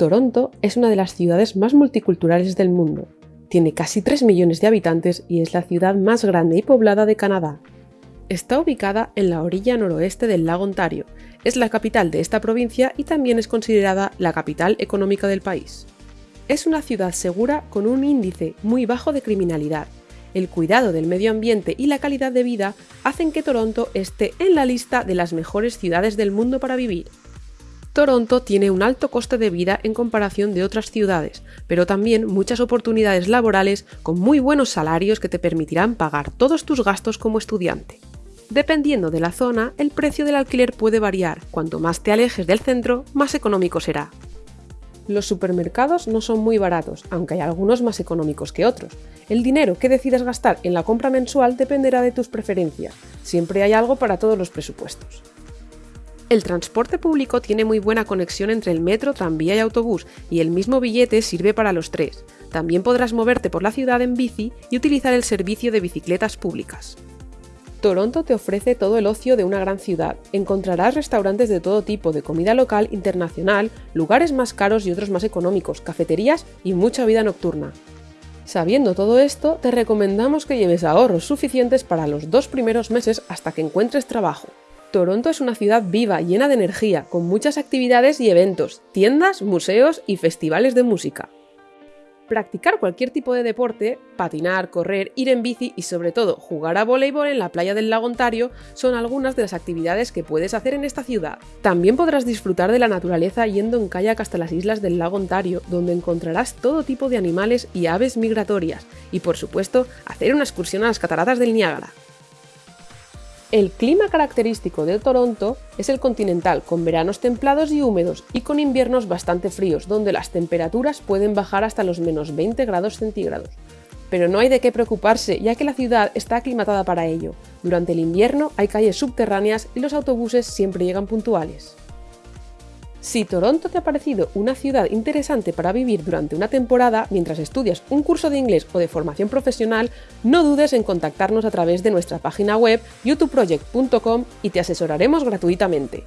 Toronto es una de las ciudades más multiculturales del mundo. Tiene casi 3 millones de habitantes y es la ciudad más grande y poblada de Canadá. Está ubicada en la orilla noroeste del lago Ontario, es la capital de esta provincia y también es considerada la capital económica del país. Es una ciudad segura con un índice muy bajo de criminalidad. El cuidado del medio ambiente y la calidad de vida hacen que Toronto esté en la lista de las mejores ciudades del mundo para vivir. Toronto tiene un alto coste de vida en comparación de otras ciudades, pero también muchas oportunidades laborales con muy buenos salarios que te permitirán pagar todos tus gastos como estudiante. Dependiendo de la zona, el precio del alquiler puede variar. Cuanto más te alejes del centro, más económico será. Los supermercados no son muy baratos, aunque hay algunos más económicos que otros. El dinero que decidas gastar en la compra mensual dependerá de tus preferencias. Siempre hay algo para todos los presupuestos. El transporte público tiene muy buena conexión entre el metro, tranvía y autobús, y el mismo billete sirve para los tres. También podrás moverte por la ciudad en bici y utilizar el servicio de bicicletas públicas. Toronto te ofrece todo el ocio de una gran ciudad. Encontrarás restaurantes de todo tipo, de comida local, internacional, lugares más caros y otros más económicos, cafeterías y mucha vida nocturna. Sabiendo todo esto, te recomendamos que lleves ahorros suficientes para los dos primeros meses hasta que encuentres trabajo. Toronto es una ciudad viva, llena de energía, con muchas actividades y eventos, tiendas, museos y festivales de música. Practicar cualquier tipo de deporte, patinar, correr, ir en bici y sobre todo jugar a voleibol en la playa del lago Ontario son algunas de las actividades que puedes hacer en esta ciudad. También podrás disfrutar de la naturaleza yendo en kayak hasta las islas del lago Ontario, donde encontrarás todo tipo de animales y aves migratorias, y por supuesto hacer una excursión a las cataratas del Niágara. El clima característico de Toronto es el continental, con veranos templados y húmedos y con inviernos bastante fríos, donde las temperaturas pueden bajar hasta los menos 20 grados centígrados. Pero no hay de qué preocuparse, ya que la ciudad está aclimatada para ello. Durante el invierno hay calles subterráneas y los autobuses siempre llegan puntuales. Si Toronto te ha parecido una ciudad interesante para vivir durante una temporada mientras estudias un curso de inglés o de formación profesional, no dudes en contactarnos a través de nuestra página web youtubeproject.com y te asesoraremos gratuitamente.